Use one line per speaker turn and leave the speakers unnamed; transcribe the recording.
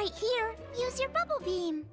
right here. Use your bubble beam.